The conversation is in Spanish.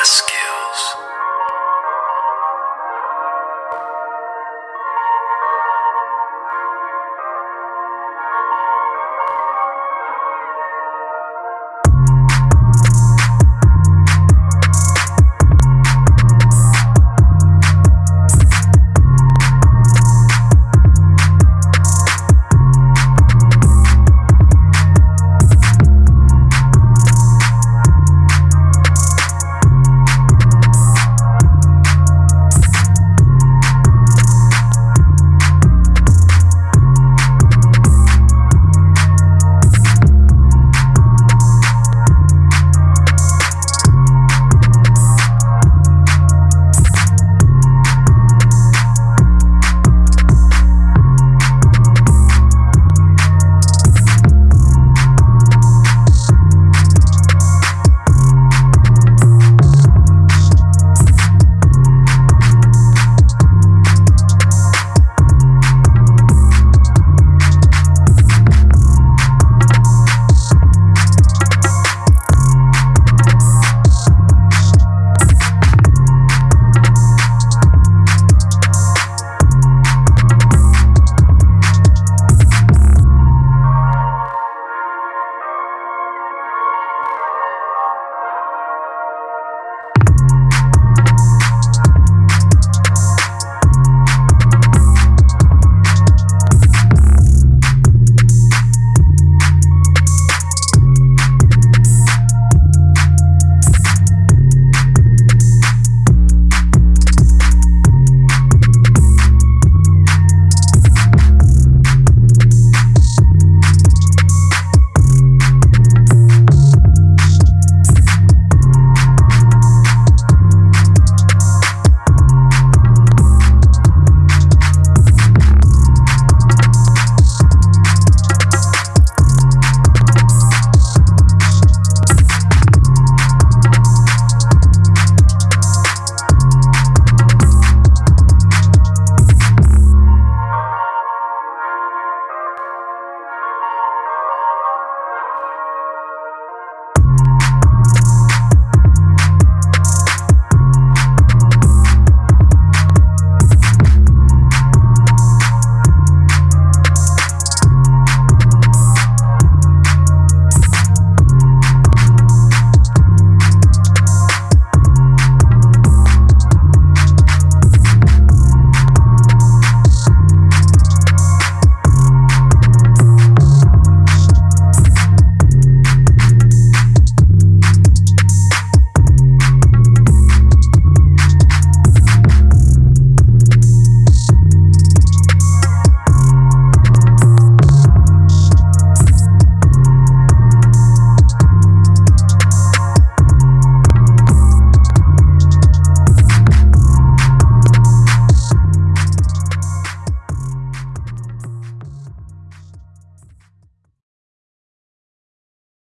Vázquez.